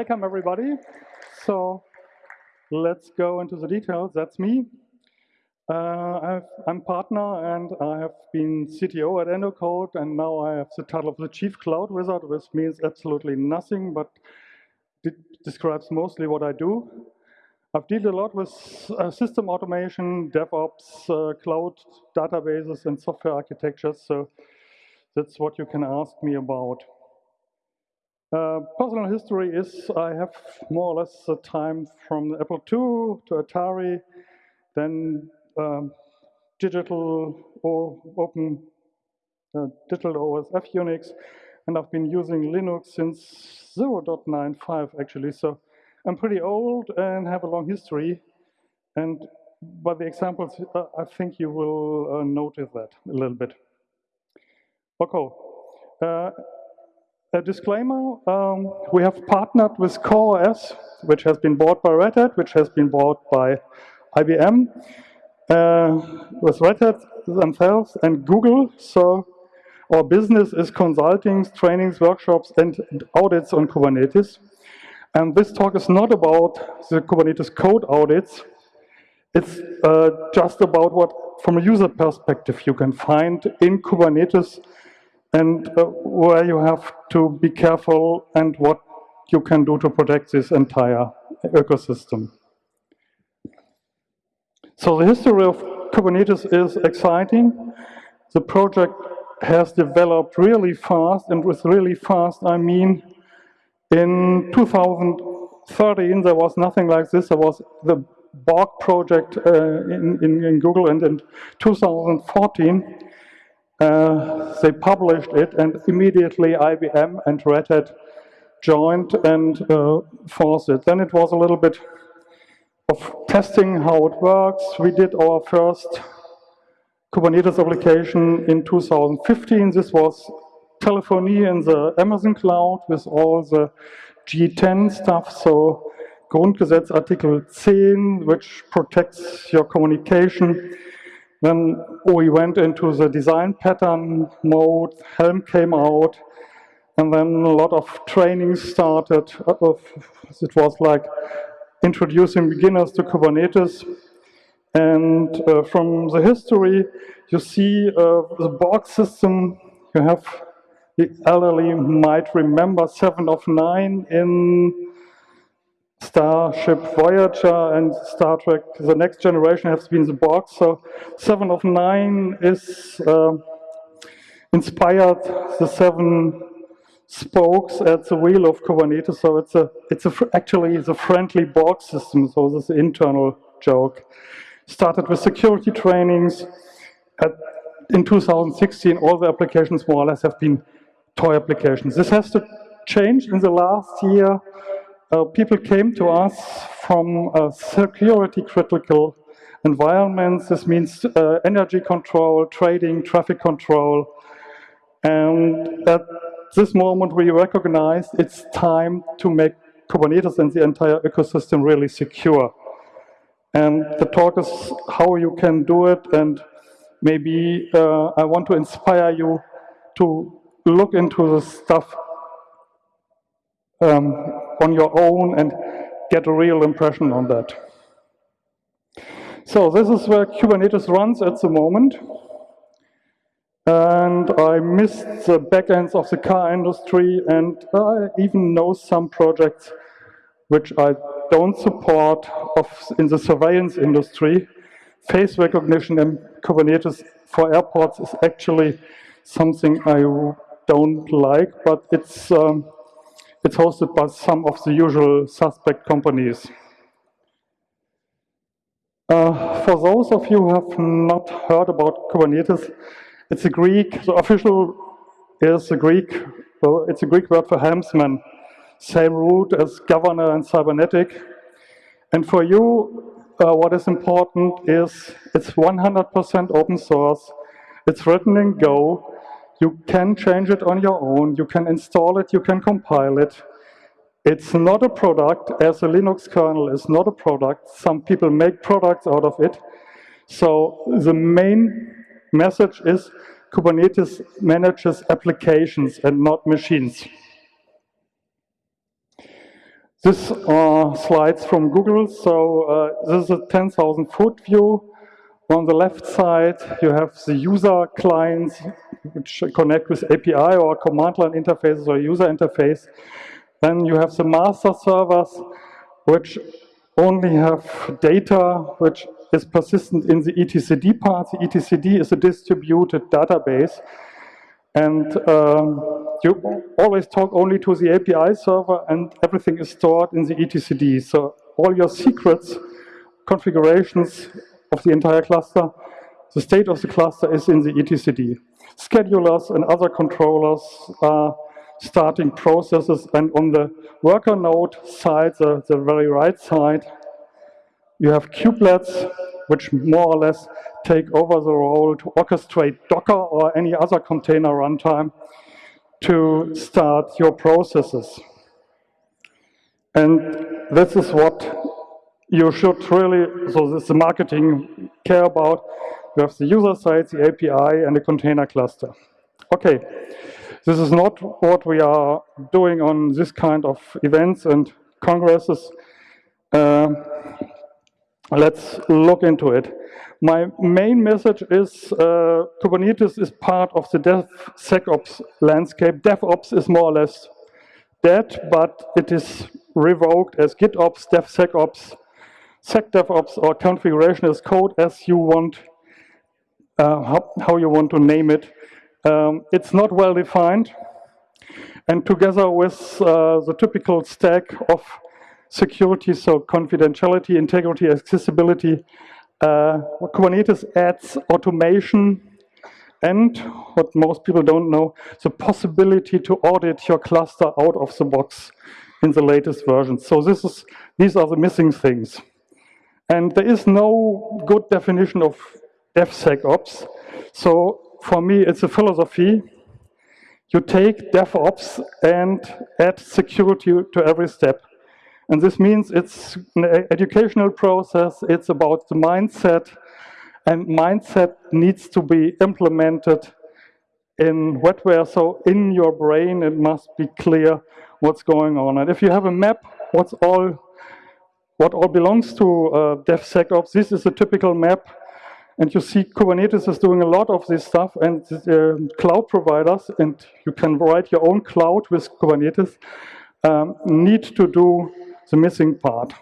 Welcome, everybody. So let's go into the details. That's me. Uh, I'm partner and I have been CTO at Endocode and now I have the title of the Chief Cloud Wizard, which means absolutely nothing, but it describes mostly what I do. I've dealt a lot with uh, system automation, DevOps, uh, cloud databases, and software architectures, so that's what you can ask me about. Uh, personal history is I have more or less the time from Apple II to Atari, then um, digital or open uh, digital OSF Unix, and I've been using Linux since 0.95 actually. So I'm pretty old and have a long history. And by the examples, uh, I think you will uh, notice that a little bit. Okay. A disclaimer, um, we have partnered with CoreOS, which has been bought by Red Hat, which has been bought by IBM, uh, with Red Hat themselves and Google. So our business is consulting, trainings, workshops, and audits on Kubernetes. And this talk is not about the Kubernetes code audits. It's uh, just about what, from a user perspective, you can find in Kubernetes and uh, where you have to be careful and what you can do to protect this entire ecosystem. So the history of Kubernetes is exciting. The project has developed really fast, and with really fast, I mean in 2013 there was nothing like this. There was the Borg project uh, in, in, in Google, and in 2014 uh, they published it, and immediately IBM and Red Hat joined and uh, forced it. Then it was a little bit of testing how it works. We did our first Kubernetes application in 2015. This was telephony in the Amazon cloud with all the G10 stuff. So Grundgesetz Article 10, which protects your communication. Then we went into the design pattern mode, Helm came out, and then a lot of training started. It was like introducing beginners to Kubernetes. And uh, from the history, you see uh, the Borg system, you have the elderly might remember 7 of 9 in Starship Voyager and Star Trek The Next Generation have been the Borg. So Seven of Nine is uh, inspired the seven spokes at the wheel of Kubernetes. So it's a it's a actually the friendly Borg system. So this internal joke. Started with security trainings. At, in 2016, all the applications more or less have been toy applications. This has to change in the last year uh, people came to us from uh, security critical environments. This means uh, energy control, trading, traffic control. And at this moment, we recognize it's time to make Kubernetes and the entire ecosystem really secure. And the talk is how you can do it. And maybe uh, I want to inspire you to look into the stuff um, on your own and get a real impression on that. So this is where Kubernetes runs at the moment. And I missed the backends of the car industry, and I even know some projects which I don't support of, in the surveillance industry. Face recognition in Kubernetes for airports is actually something I don't like, but it's um, it's hosted by some of the usual suspect companies. Uh, for those of you who have not heard about Kubernetes, it's a Greek, the official is a Greek, so it's a Greek word for helmsman, same root as governor and cybernetic. And for you, uh, what is important is it's 100% open source, it's written in Go, you can change it on your own. You can install it. You can compile it. It's not a product, as a Linux kernel is not a product. Some people make products out of it. So the main message is Kubernetes manages applications and not machines. These are slides from Google. So uh, this is a 10,000 foot view. On the left side, you have the user clients which connect with API or command line interfaces or user interface. Then you have the master servers, which only have data which is persistent in the etcd part. The etcd is a distributed database. And um, you always talk only to the API server and everything is stored in the etcd. So all your secrets, configurations of the entire cluster, the state of the cluster is in the etcd. Schedulers and other controllers are starting processes and on the worker node side, the, the very right side, you have kubelets which more or less take over the role to orchestrate Docker or any other container runtime to start your processes. And this is what you should really, so this is the marketing care about. You have the user side, the API, and the container cluster. Okay, this is not what we are doing on this kind of events and congresses. Uh, let's look into it. My main message is uh, Kubernetes is part of the DevSecOps landscape. DevOps is more or less dead, but it is revoked as GitOps, DevSecOps, SecDevOps, or configuration as code as you want, uh, how, how, you want to name it. Um, it's not well defined. And together with uh, the typical stack of security, so confidentiality, integrity, accessibility. Uh, Kubernetes adds automation and what most people don't know, the possibility to audit your cluster out of the box in the latest version. So this is, these are the missing things. And there is no good definition of DevSecOps. So for me, it's a philosophy. You take DevOps and add security to every step. And this means it's an educational process, it's about the mindset, and mindset needs to be implemented in wetware. So in your brain, it must be clear what's going on. And if you have a map, what's all, what all belongs to uh, DevSecOps, this is a typical map. And you see Kubernetes is doing a lot of this stuff and uh, cloud providers, and you can write your own cloud with Kubernetes, um, need to do the missing part.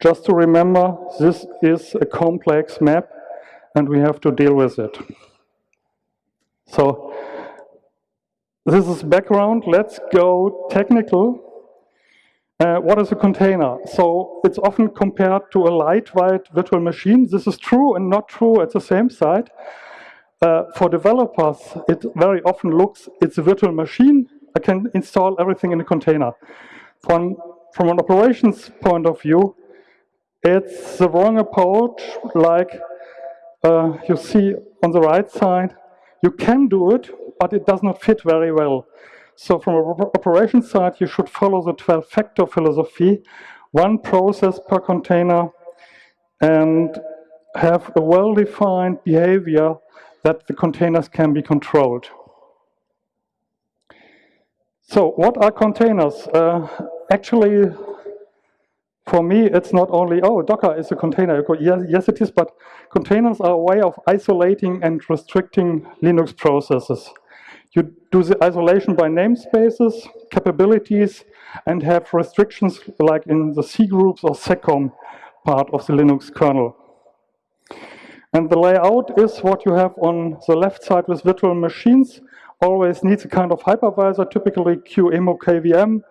Just to remember, this is a complex map and we have to deal with it. So this is background. Let's go technical. Uh, what is a container? So it's often compared to a lightweight virtual machine. This is true and not true at the same side. Uh, for developers, it very often looks, it's a virtual machine. I can install everything in a container. From, from an operations point of view, it's the wrong approach, like uh, you see on the right side. You can do it, but it does not fit very well. So from an operation side, you should follow the 12-factor philosophy, one process per container, and have a well-defined behavior that the containers can be controlled. So what are containers? Uh, actually, for me, it's not only, oh, Docker is a container. Yes, yes, it is, but containers are a way of isolating and restricting Linux processes. You do the isolation by namespaces, capabilities, and have restrictions like in the C groups or seccomp part of the Linux kernel. And the layout is what you have on the left side with virtual machines always needs a kind of hypervisor, typically QEMU KVM,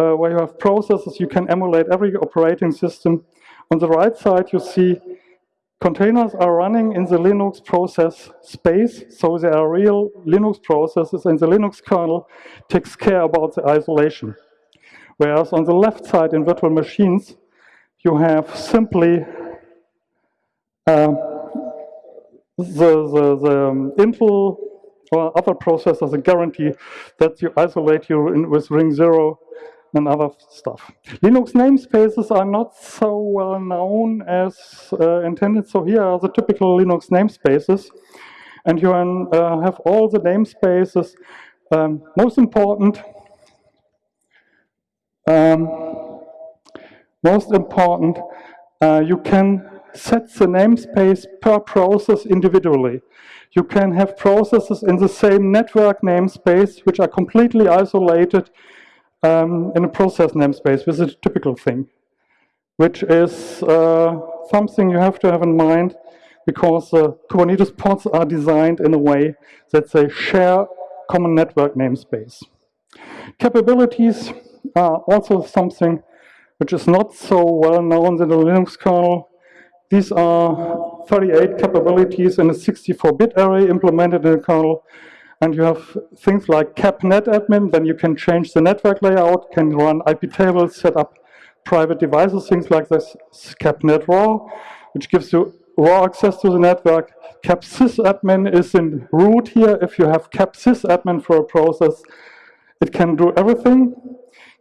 uh, where you have processes, you can emulate every operating system. On the right side, you see containers are running in the Linux process space, so they are real Linux processes, and the Linux kernel takes care about the isolation. Whereas on the left side in virtual machines, you have simply uh, the, the, the um, Intel or other processors a guarantee that you isolate you with ring zero and other stuff. Linux namespaces are not so well known as uh, intended. So here are the typical Linux namespaces. And you can uh, have all the namespaces. Um, most important, Um, most important, uh, you can set the namespace per process individually. You can have processes in the same network namespace, which are completely isolated um, in a process namespace, which is a typical thing, which is uh, something you have to have in mind because uh, Kubernetes pods are designed in a way that they share common network namespace. Capabilities are also something which is not so well known in the Linux kernel. These are 38 capabilities in a 64-bit array implemented in the kernel. And you have things like capnet admin. then you can change the network layout, can run IP tables, set up private devices, things like this. Capnet raw, which gives you raw access to the network. capsysadmin is in root here. If you have capsysadmin for a process, it can do everything.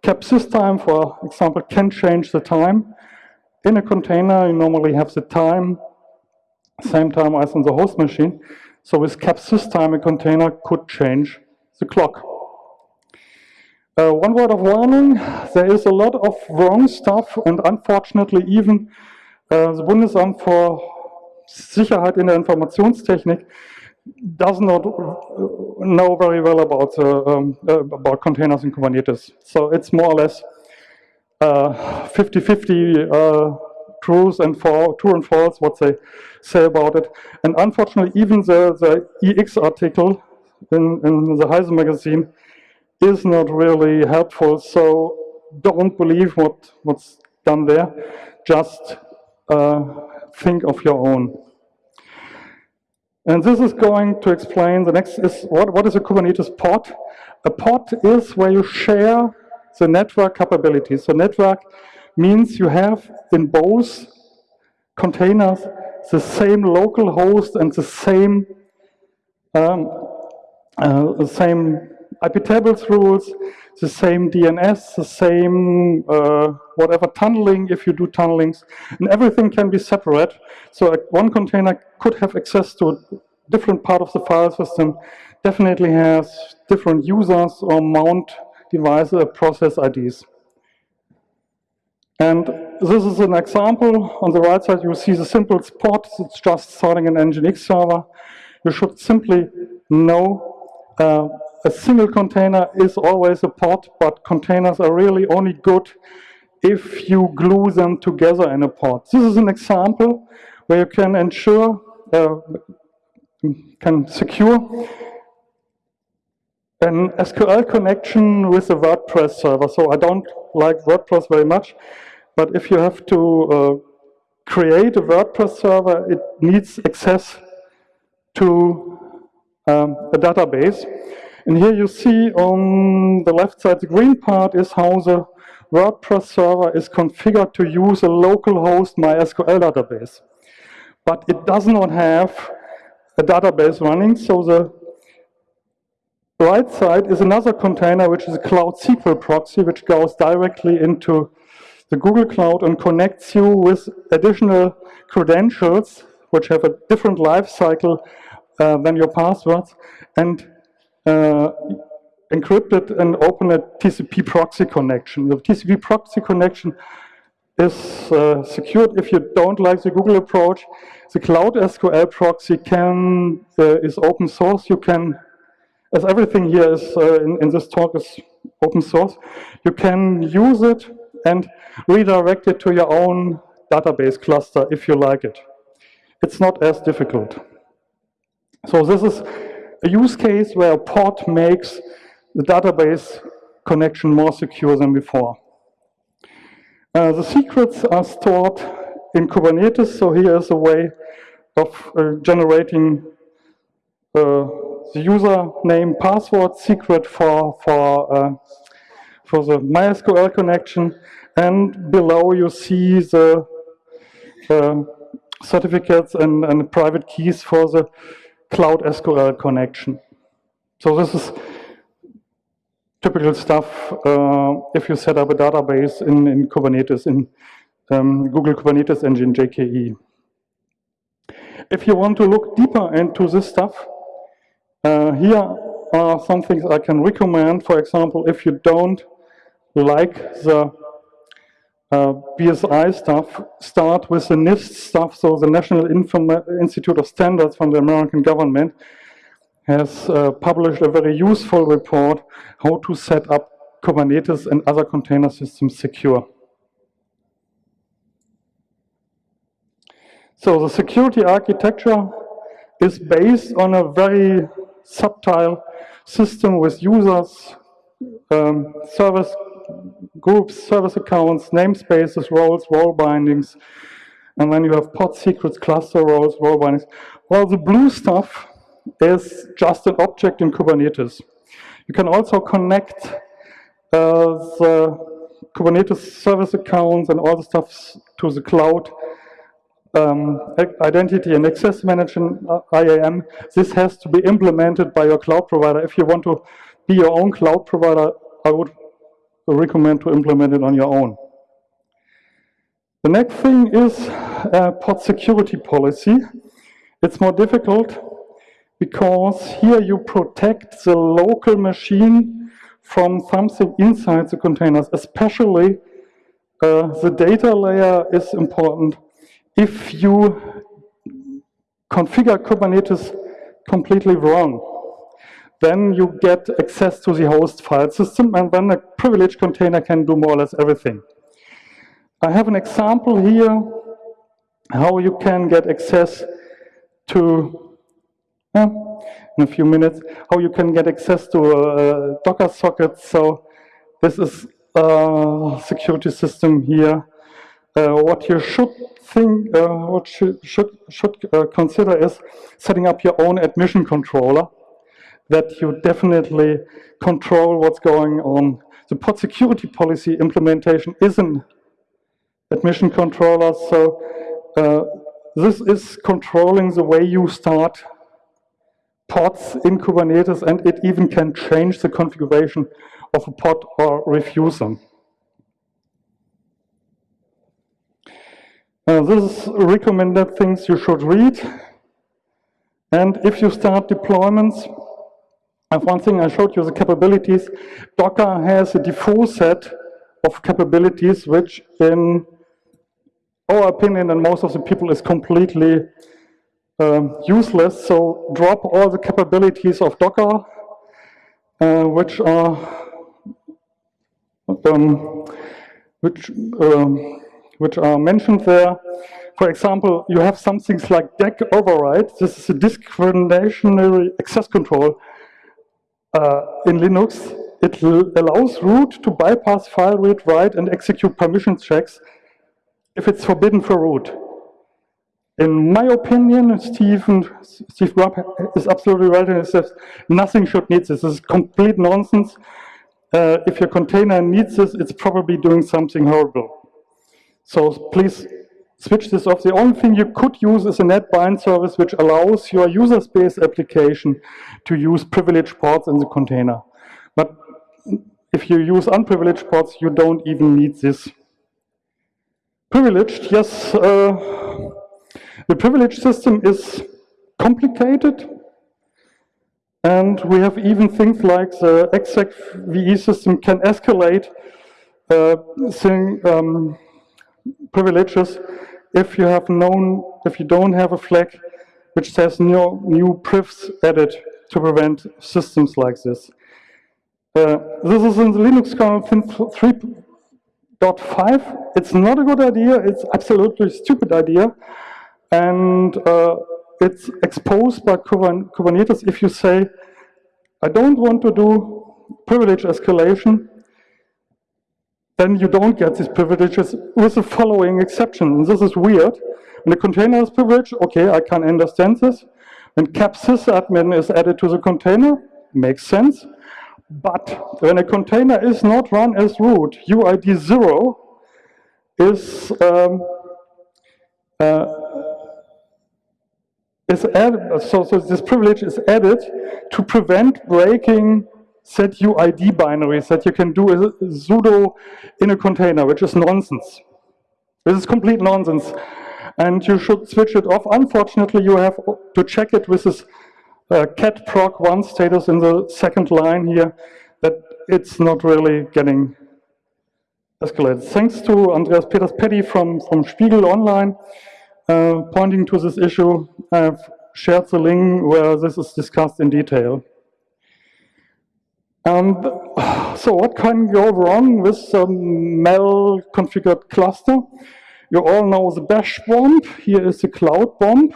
capsystime, for example, can change the time. In a container, you normally have the time, same time as on the host machine. So with capsystime, a container could change the clock. Uh, one word of warning, there is a lot of wrong stuff and unfortunately even uh, the Bundesamt for Sicherheit in der Informationstechnik does not know very well about uh, um, uh, about containers in Kubernetes. So it's more or less 50-50 uh, truth and for, true and false what they say about it. And unfortunately, even the, the iX article in, in the Heise magazine is not really helpful. So don't believe what, what's done there. Just uh, think of your own. And this is going to explain, the next is, what, what is a Kubernetes pod? A pod is where you share the network capabilities. So network means you have in both containers the same local host and the same um, uh, the same IP tables rules, the same DNS, the same uh, whatever tunneling if you do tunnelings, and everything can be separate. So one container could have access to a different part of the file system, definitely has different users or mount devices, uh, process IDs. And this is an example. On the right side, you see the simple pod. It's just starting an Nginx server. You should simply know uh, a single container is always a pod, but containers are really only good if you glue them together in a pod. This is an example where you can ensure, uh, can secure an SQL connection with a WordPress server. So I don't like WordPress very much, but if you have to uh, create a WordPress server, it needs access to um, a database. And here you see on the left side, the green part is how the WordPress server is configured to use a localhost MySQL database. But it does not have a database running, so the right side is another container, which is a Cloud SQL proxy, which goes directly into the Google Cloud and connects you with additional credentials, which have a different life cycle uh, than your passwords, and uh, encrypt it and open a TCP proxy connection. The TCP proxy connection is uh, secured if you don't like the Google approach. The Cloud SQL proxy can uh, is open source. You can, as everything here is uh, in, in this talk is open source, you can use it and redirect it to your own database cluster if you like it. It's not as difficult. So this is a use case where a pod makes the database connection more secure than before. Uh, the secrets are stored in Kubernetes, so here is a way of uh, generating uh, the username password secret for, for, uh, for the MySQL connection and below you see the uh, certificates and, and private keys for the Cloud SQL connection. So this is typical stuff uh, if you set up a database in, in Kubernetes, in um, Google Kubernetes Engine, GKE. If you want to look deeper into this stuff, uh, here are some things I can recommend. For example, if you don't like the uh, BSI stuff, start with the NIST stuff, so the National Institute of Standards from the American government has uh, published a very useful report how to set up Kubernetes and other container systems secure. So the security architecture is based on a very subtle system with users, um, service groups, service accounts, namespaces, roles, role bindings, and then you have pod secrets, cluster roles, role bindings. Well, the blue stuff is just an object in Kubernetes. You can also connect uh, the Kubernetes service accounts and all the stuff to the cloud um, identity and access management, uh, IAM, this has to be implemented by your cloud provider. If you want to be your own cloud provider, I would recommend to implement it on your own. The next thing is uh, pod security policy. It's more difficult because here you protect the local machine from something inside the containers, especially uh, the data layer is important if you configure Kubernetes completely wrong, then you get access to the host file system, and then a privileged container can do more or less everything. I have an example here how you can get access to, uh, in a few minutes, how you can get access to a, Docker socket. So this is a security system here. Uh, what you should think, uh, what should, should, should uh, consider is setting up your own admission controller that you definitely control what's going on. The pod security policy implementation is an admission controller, so uh, this is controlling the way you start pods in Kubernetes, and it even can change the configuration of a pod or refuse them. Uh, this is recommended things you should read. And if you start deployments, and one thing I showed you the capabilities. Docker has a default set of capabilities, which in our opinion and most of the people is completely um, useless. So drop all the capabilities of Docker, uh, which are um, which um, which are mentioned there. For example, you have some things like DAC override. This is a discriminationary access control uh, in Linux. It allows root to bypass file read, write, and execute permission checks if it's forbidden for root. In my opinion, Stephen, Steve Grubb is absolutely right and says nothing should need this. This is complete nonsense. Uh, if your container needs this, it's probably doing something horrible. So please switch this off. The only thing you could use is a NetBind service which allows your user space application to use privileged ports in the container. But if you use unprivileged ports, you don't even need this. Privileged, yes, uh, the privileged system is complicated. And we have even things like the exec VE system can escalate uh, thing, um, privileges if you have known, if you don't have a flag which says no new privs added to prevent systems like this. Uh, this is in the Linux kernel 3.5. It's not a good idea. It's absolutely stupid idea. And uh, it's exposed by Kubernetes if you say, I don't want to do privilege escalation then you don't get these privileges with the following exception. And this is weird. When the container is privileged, okay, I can understand this. When cap sysadmin is added to the container, makes sense. But when a container is not run as root, UID 0 is um, uh, is added, so, so this privilege is added to prevent breaking set UID binaries that you can do a sudo in a container, which is nonsense. This is complete nonsense. And you should switch it off. Unfortunately, you have to check it with this uh, cat proc1 status in the second line here, that it's not really getting escalated. Thanks to Andreas Peters Petty from, from Spiegel Online uh, pointing to this issue. I've shared the link where this is discussed in detail. And so what can go wrong with a mal-configured cluster? You all know the bash bomb. Here is the cloud bomb.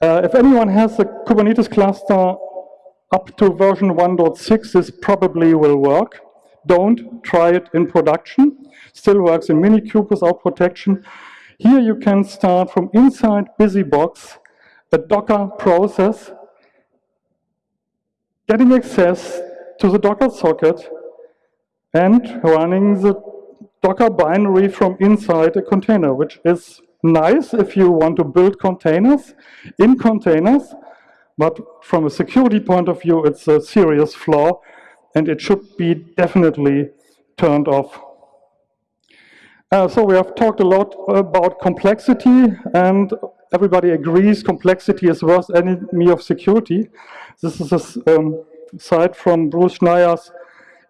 Uh, if anyone has a Kubernetes cluster up to version 1.6, this probably will work. Don't try it in production. Still works in Minikube without protection. Here you can start from inside BusyBox, a Docker process, getting access to the Docker socket and running the Docker binary from inside a container, which is nice if you want to build containers in containers, but from a security point of view, it's a serious flaw, and it should be definitely turned off. Uh, so we have talked a lot about complexity, and everybody agrees complexity is worst enemy of security. This is a um, site from Bruce Schneier's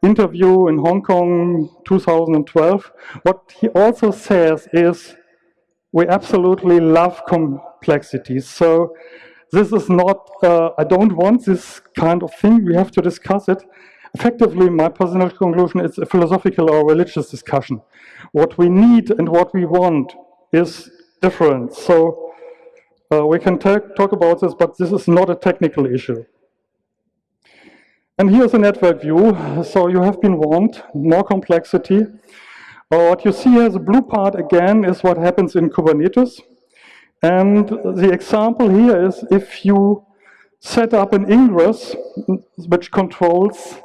interview in Hong Kong 2012. What he also says is, we absolutely love complexity. So this is not, uh, I don't want this kind of thing, we have to discuss it. Effectively, my personal conclusion is a philosophical or religious discussion. What we need and what we want is different. So uh, we can talk about this, but this is not a technical issue. And here's a network view. So you have been warned, more complexity. Uh, what you see here, the blue part again, is what happens in Kubernetes. And the example here is if you set up an ingress which controls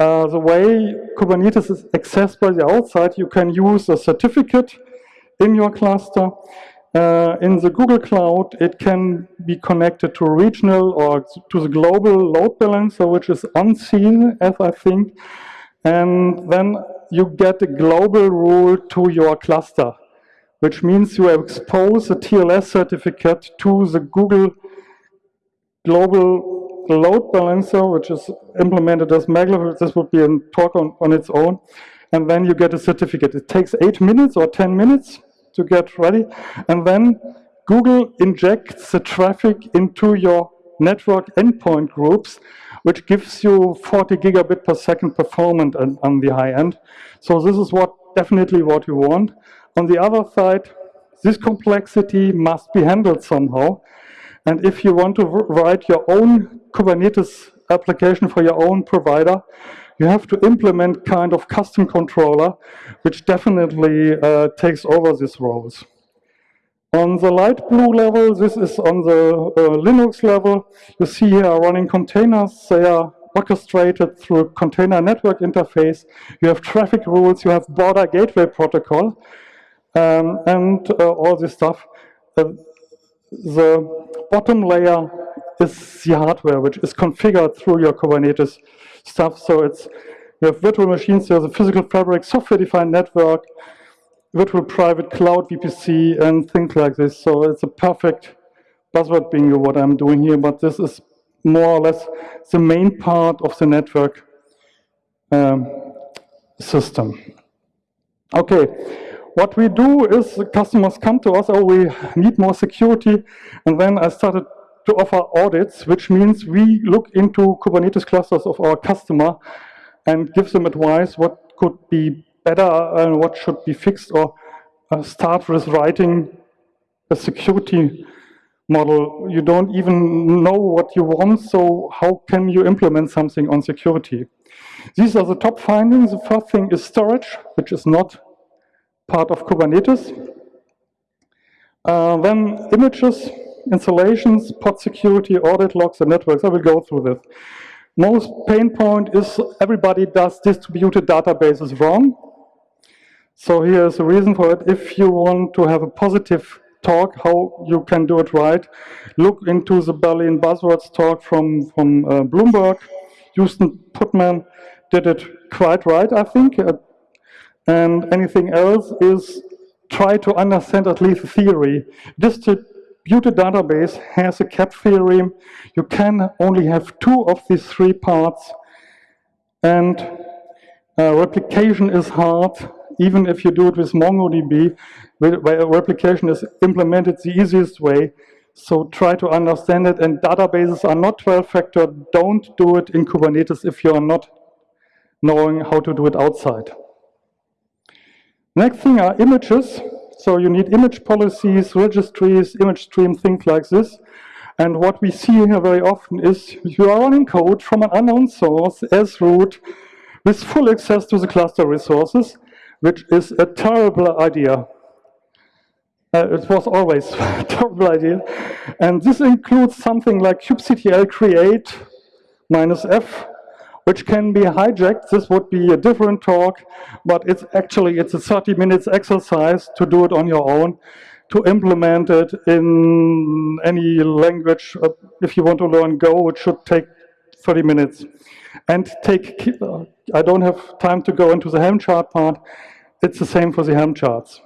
uh, the way Kubernetes is accessed by the outside, you can use a certificate in your cluster uh, in the Google Cloud, it can be connected to regional or to the global load balancer, which is unseen, as I think. And then you get a global rule to your cluster, which means you expose a TLS certificate to the Google global load balancer, which is implemented as Maglev. This would be a talk on, on its own. And then you get a certificate. It takes eight minutes or 10 minutes to get ready. And then Google injects the traffic into your network endpoint groups, which gives you 40 gigabit per second performance on, the high end. So this is what definitely what you want. On the other side, this complexity must be handled somehow. And if you want to write your own Kubernetes application for your own provider, you have to implement kind of custom controller, which definitely uh, takes over these roles. On the light blue level, this is on the uh, Linux level. You see here running containers. They are orchestrated through container network interface. You have traffic rules. You have border gateway protocol, um, and uh, all this stuff. Uh, the bottom layer is the hardware, which is configured through your Kubernetes stuff. So it's we have virtual machines, there's a physical fabric, software-defined network, virtual private cloud VPC, and things like this. So it's a perfect buzzword bingo what I'm doing here, but this is more or less the main part of the network um, system. Okay, what we do is customers come to us, oh, we need more security, and then I started to offer audits, which means we look into Kubernetes clusters of our customer and give them advice what could be better and what should be fixed or uh, start with writing a security model. You don't even know what you want, so how can you implement something on security? These are the top findings. The first thing is storage, which is not part of Kubernetes. Uh, then images, installations, pod security, audit logs, and networks. I will go through this. Most pain point is everybody does distributed databases wrong. So here's a reason for it. If you want to have a positive talk, how you can do it right, look into the Berlin Buzzwords talk from, from uh, Bloomberg. Houston Putman did it quite right, I think. Uh, and anything else is try to understand at least the theory. Distrib distributed database has a cap theorem. You can only have two of these three parts. And Uh, replication is hard, even if you do it with MongoDB, where replication is implemented the easiest way. So try to understand it, and databases are not 12-factor. Don't do it in Kubernetes if you are not knowing how to do it outside. Next thing are images. So you need image policies, registries, image stream, things like this. And what we see here very often is you are running code from an unknown source as root with full access to the cluster resources, which is a terrible idea. Uh, it was always a terrible idea. And this includes something like kubectl create minus f, which can be hijacked. This would be a different talk, but it's actually, it's a 30 minutes exercise to do it on your own, to implement it in any language. Uh, if you want to learn Go, it should take 30 minutes. And take, uh, I don't have time to go into the Helm chart part. It's the same for the Helm charts.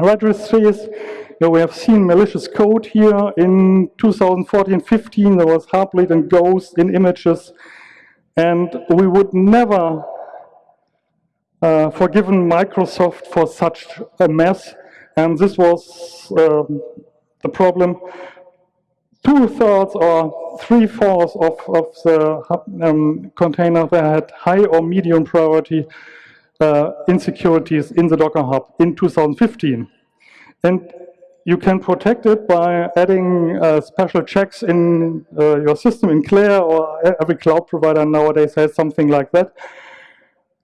Registries, you know, we have seen malicious code here in 2014-15. There was Heartbleed and Ghost in images. And we would never uh, forgiven Microsoft for such a mess. And this was um, the problem. Two-thirds or three-fourths of, of the um, that had high or medium priority uh, insecurities in the Docker Hub in 2015. And you can protect it by adding uh, special checks in uh, your system in Clair or every cloud provider nowadays has something like that.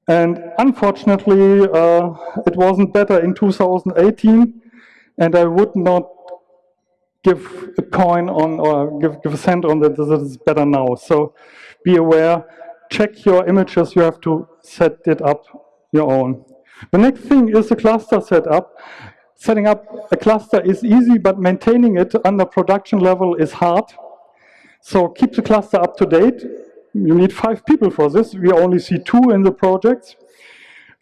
And unfortunately, uh, it wasn't better in 2018, and I would not give a coin on or give, give a cent on that this is better now. So be aware, check your images, you have to set it up your own. The next thing is the cluster setup setting up a cluster is easy, but maintaining it under production level is hard. So keep the cluster up to date. You need five people for this. We only see two in the project.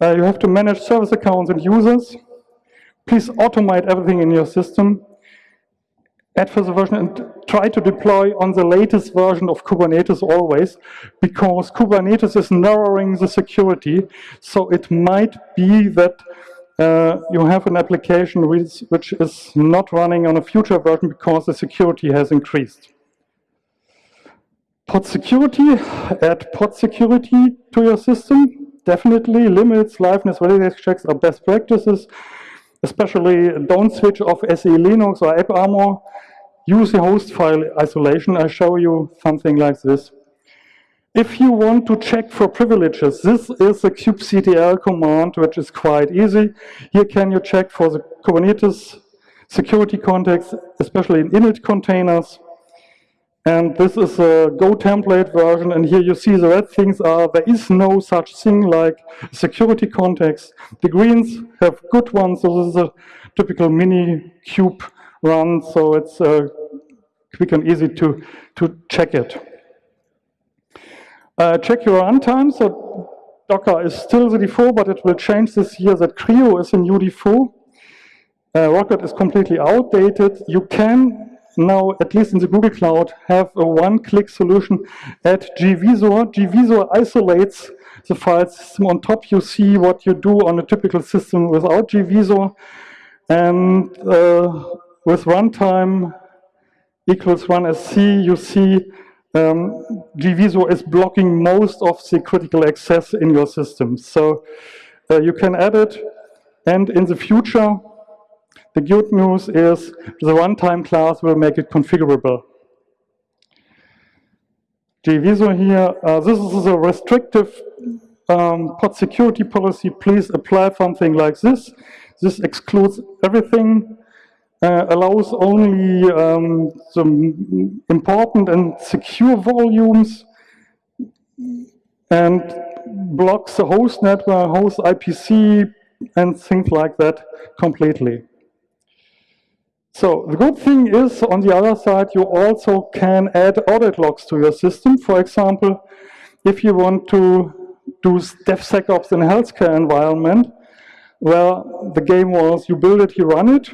Uh, you have to manage service accounts and users. Please automate everything in your system. Add for the version and try to deploy on the latest version of Kubernetes always, because Kubernetes is narrowing the security. So it might be that uh, you have an application which, which is not running on a future version because the security has increased. Pod security, add pod security to your system. Definitely limits, liveness, validation checks are best practices. Especially don't switch off SE Linux or AppArmor. Use the host file isolation. I show you something like this. If you want to check for privileges, this is a kubectl command, which is quite easy. Here can you check for the Kubernetes security context, especially in init containers. And this is a Go template version, and here you see the red things are, there is no such thing like security context. The greens have good ones, so this is a typical mini kube run, so it's uh, quick and easy to, to check it. Uh, check your runtime. So Docker is still the default, but it will change this year that CRI-O is a new default. Uh, Rocket is completely outdated. You can now, at least in the Google Cloud, have a one-click solution at gvisor. gvisor isolates the file system. On top, you see what you do on a typical system without gvisor. And uh, with runtime equals runsc, you see um, gvisor is blocking most of the critical access in your system. So uh, you can add it, and in the future, the good news is the runtime class will make it configurable. gvisor here, uh, this is a restrictive um, pod security policy. Please apply something like this. This excludes everything uh, allows only um, some important and secure volumes and blocks the host network, host IPC, and things like that completely. So the good thing is, on the other side, you also can add audit logs to your system. For example, if you want to do DevSecOps in a healthcare environment, well, the game was you build it, you run it,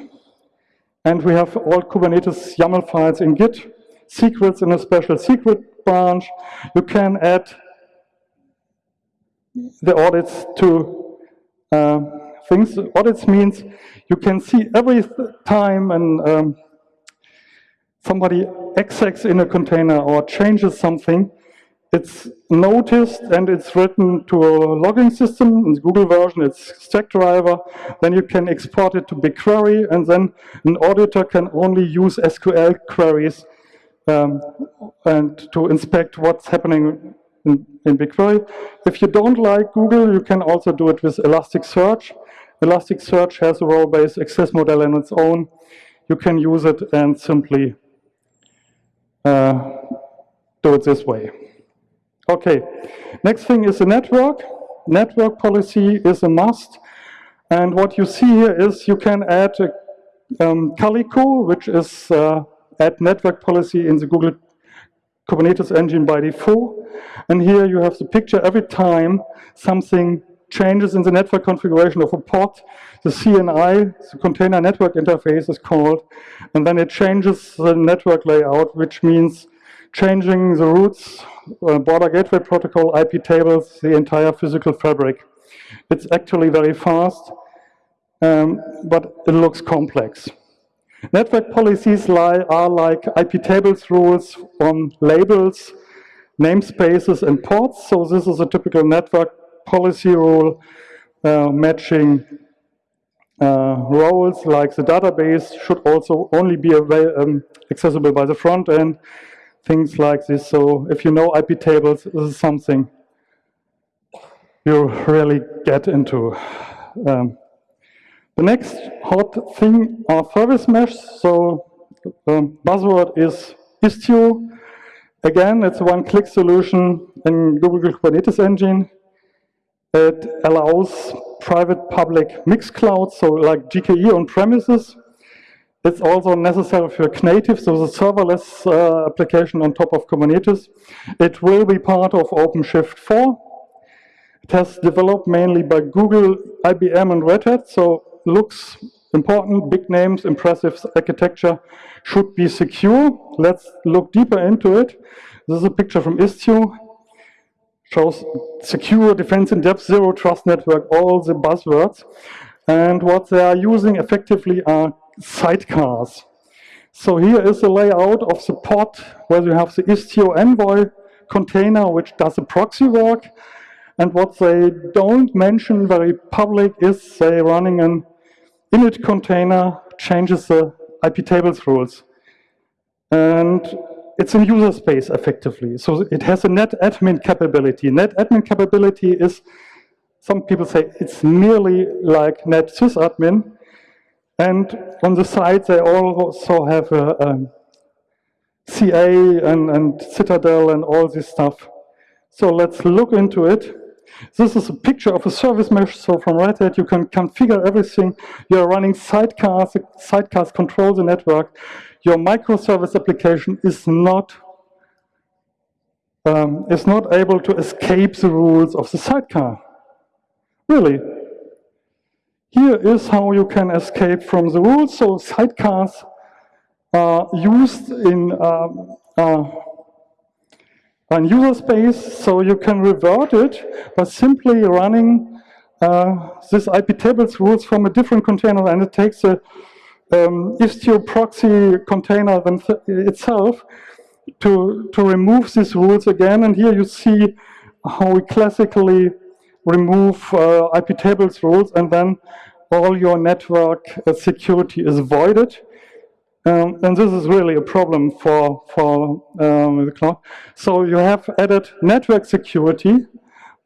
and we have all Kubernetes YAML files in Git, secrets in a special secret branch. You can add the audits to uh, things. Audits means you can see every time and um, somebody execs in a container or changes something, it's noticed and it's written to a logging system. In the Google version, it's Stackdriver. Then you can export it to BigQuery, and then an auditor can only use SQL queries um, and to inspect what's happening in, in BigQuery. If you don't like Google, you can also do it with Elasticsearch. Elasticsearch has a role-based access model in its own. You can use it and simply uh, do it this way. Okay, next thing is the network. Network policy is a must. And what you see here is you can add a, um, Calico, which is uh, add network policy in the Google Kubernetes engine by default. And here you have the picture every time something changes in the network configuration of a pod, the CNI, the container network interface is called, and then it changes the network layout, which means changing the routes, uh, border gateway protocol, IP tables, the entire physical fabric. It's actually very fast, um, but it looks complex. Network policies lie, are like IP tables rules on labels, namespaces, and ports. So this is a typical network policy rule uh, matching uh, roles like the database should also only be um, accessible by the front end things like this. So if you know IP tables, this is something you really get into. Um, the next hot thing are service mesh. So um, buzzword is Istio. Again, it's a one-click solution in Google Kubernetes Engine. It allows private public mixed clouds, so like GKE on premises, it's also necessary for Knative, so the serverless uh, application on top of Kubernetes. It will be part of OpenShift 4. It has developed mainly by Google, IBM, and Red Hat, so looks important, big names, impressive architecture, should be secure. Let's look deeper into it. This is a picture from Istio. Shows secure, defense in depth, zero trust network, all the buzzwords. And what they are using effectively are sidecars. So here is the layout of the pod where you have the Istio Envoy container, which does the proxy work. And what they don't mention very public is they running an init container changes the IP tables rules. And it's in user space effectively. So it has a net admin capability. Net admin capability is, some people say it's nearly like net sysadmin, and on the side, they also have a, a CA and, and Citadel and all this stuff. So let's look into it. This is a picture of a service mesh. So from Red Hat, you can configure everything. You're running sidecars. Sidecars control the network. Your microservice application is not um, is not able to escape the rules of the sidecar. Really, here is how you can escape from the rules. So sidecars are used in um, uh, user space, so you can revert it by simply running uh, this IP tables rules from a different container, and it takes a um, Istio proxy container itself to, to remove these rules again. And here you see how we classically remove uh, IP tables rules, and then all your network uh, security is voided. Um, and this is really a problem for, for um, the cloud. So you have added network security,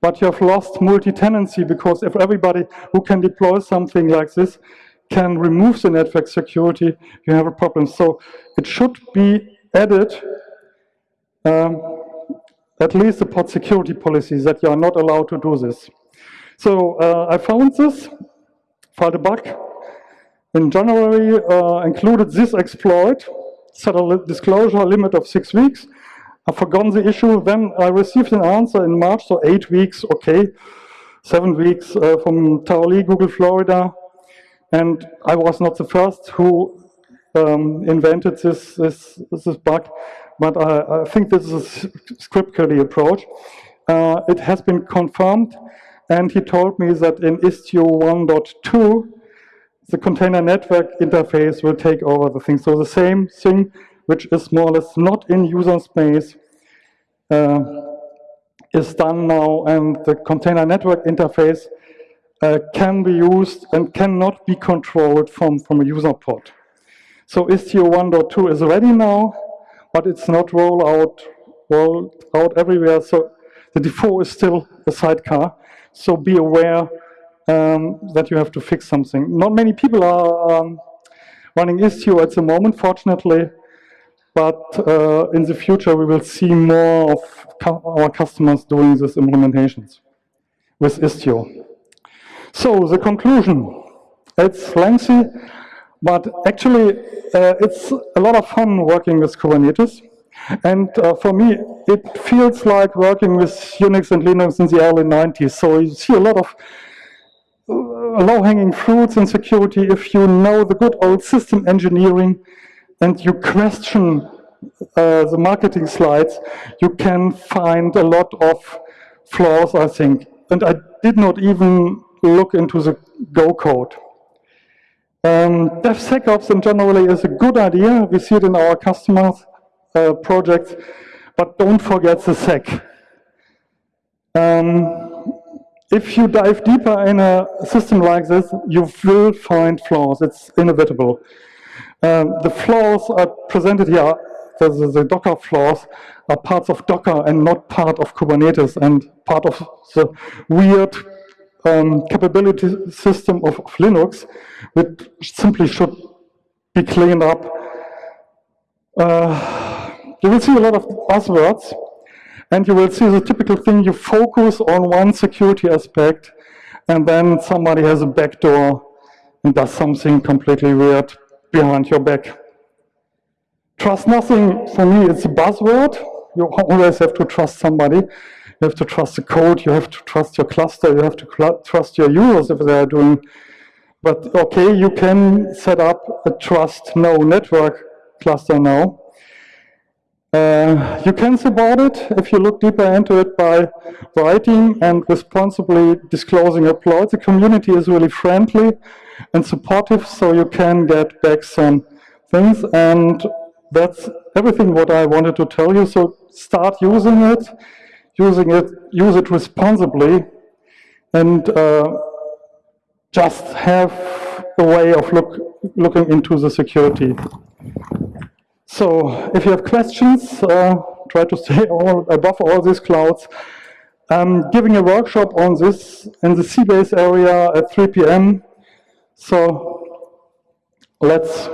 but you have lost multi-tenancy because if everybody who can deploy something like this can remove the network security, you have a problem. So it should be added um, at least the security policies that you are not allowed to do this. So uh, I found this filed a bug. In January, uh, included this exploit, set a disclosure limit of six weeks. I've forgotten the issue. Then I received an answer in March, so eight weeks, okay. Seven weeks uh, from Taoli, Google Florida. And I was not the first who um, invented this, this, this bug, but I, I, think this is a script query approach. uh, it has been confirmed, and he told me that in Istio 1.2, the container network interface will take over the thing. So the same thing, which is more or less not in user space, uh, is done now, and the container network interface uh, can be used and cannot be controlled from, from a user port. So Istio 1.2 is ready now, but it's not rolled out, rolled out everywhere. So the default is still a sidecar. So be aware um, that you have to fix something. Not many people are um, running Istio at the moment, fortunately, but uh, in the future we will see more of our customers doing these implementations with Istio. So the conclusion, it's lengthy, but actually uh, it's a lot of fun working with Kubernetes. And uh, for me, it feels like working with Unix and Linux in the early 90s. So you see a lot of uh, low-hanging fruits in security if you know the good old system engineering and you question uh, the marketing slides, you can find a lot of flaws, I think. And I did not even look into the Go code. Um, DevSecOps in generally is a good idea. We see it in our customers' uh, projects, but don't forget the sec. Um, if you dive deeper in a system like this, you will find flaws. It's inevitable. Um, the flaws are presented here, the, the, the, Docker flaws, are parts of Docker and not part of Kubernetes and part of the weird um, capability system of, of, Linux, which simply should be cleaned up. Uh, you will see a lot of buzzwords, and you will see the typical thing, you focus on one security aspect, and then somebody has a backdoor and does something completely weird behind your back. Trust nothing, for me, it's a buzzword. You always have to trust somebody. You have to trust the code, you have to trust your cluster, you have to trust your users if they are doing. But okay, you can set up a trust no network cluster now. Uh, you can support it if you look deeper into it by writing and responsibly disclosing uploads. The community is really friendly and supportive, so you can get back some things. And that's everything what I wanted to tell you. So start using it using it, use it responsibly, and uh, just have a way of look, looking into the security. So if you have questions, uh, try to stay all, above all these clouds. I'm giving a workshop on this in the Seabase area at 3 p.m. So let's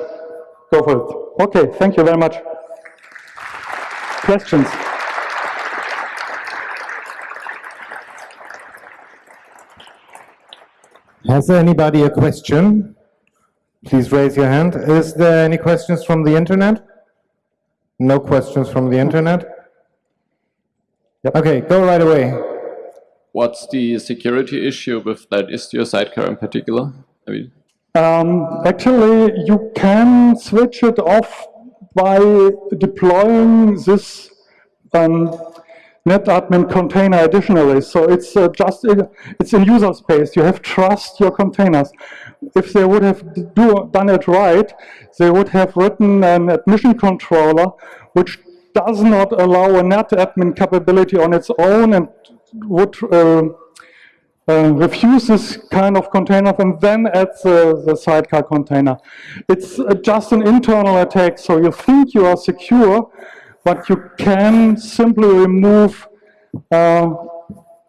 go for it. Okay, thank you very much. Questions? Has anybody a question? Please raise your hand. Is there any questions from the internet? No questions from the internet? Yep. Okay, go right away. What's the security issue with that Istio sidecar in particular? I mean, um, actually, you can switch it off by deploying this um, netadmin container additionally. So it's uh, just, in, it's in user space. You have trust your containers. If they would have do, done it right, they would have written an admission controller which does not allow a netadmin capability on its own and would uh, uh, refuse this kind of container and then add the, the sidecar container. It's uh, just an internal attack, so you think you are secure, but you can simply remove uh,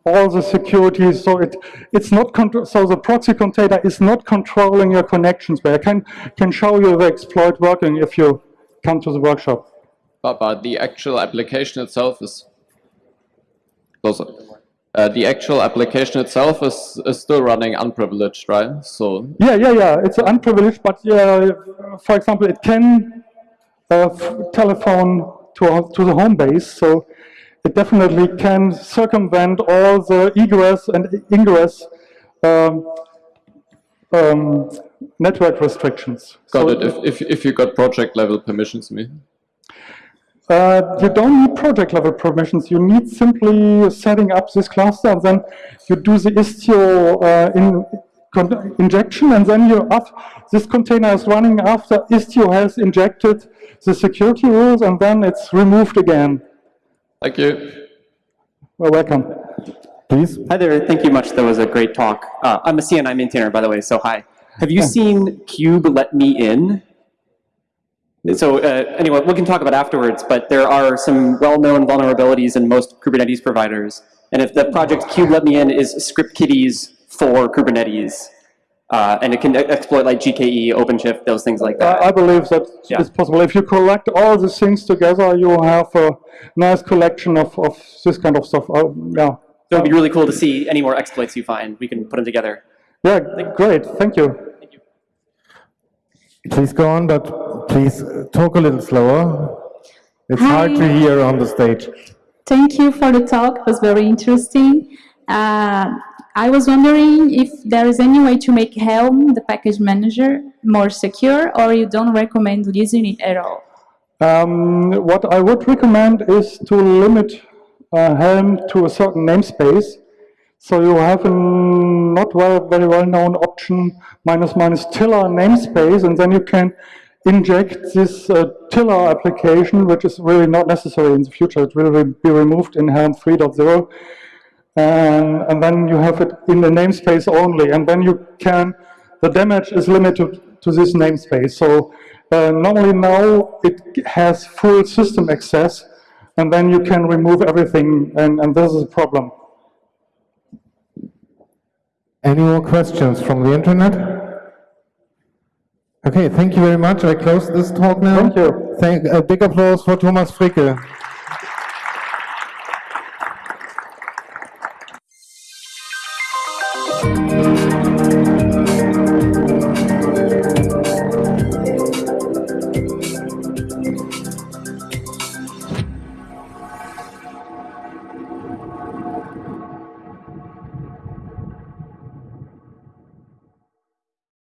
all the security. So it it's not so the proxy container is not controlling your connections. But I can can show you the exploit working if you come to the workshop. But, but the actual application itself is. Uh, the actual application itself is, is still running unprivileged, right? So yeah, yeah, yeah. It's unprivileged, but uh, for example, it can uh, telephone to, to the home base. So it definitely can circumvent all the egress and ingress um, um, network restrictions. Got so it. If, if, if you got project level permissions, me. Uh, you don't need project level permissions. You need simply setting up this cluster and then you do the Istio uh, in, injection and then you up, this container is running after Istio has injected the security rules and then it's removed again. Thank you. Well, welcome. Please. Hi there, thank you much. That was a great talk. Uh, I'm a CNI maintainer, by the way, so hi. Have you seen kubeletmein? So uh, anyway, we can talk about afterwards, but there are some well-known vulnerabilities in most Kubernetes providers. And if the project kubeletmein is script kiddies for Kubernetes, uh, and it can exploit like GKE, OpenShift, those things like that. I I believe that Yeah. it's possible. If you collect all these things together, you have a nice collection of, of this kind of stuff. Uh, yeah. So it'd be really cool to see any more exploits you find. We can put them together. Yeah, great. Thank you. Thank you. Please go on, but please uh, talk a little slower. It's hard to hear on the stage. Thank you for the talk. It was very interesting. Uh, I was wondering if there is any way to make Helm, the package manager, more secure, or you don't recommend using it at all. Um, what I would recommend is to limit uh, Helm to a certain namespace. So you have a not well, very well-known option minus minus tiller namespace, and then you can inject this uh, tiller application, which is really not necessary in the future. It will be removed in Helm 3.0. And, and then you have it in the namespace only, and then you can, the damage is limited to this namespace. So uh, normally now it has full system access, and then you can remove everything, and, and this is a problem. Any more questions from the internet? Okay, thank you very much. I close this talk now. Thank you. Thank, a big applause for Thomas Fricke.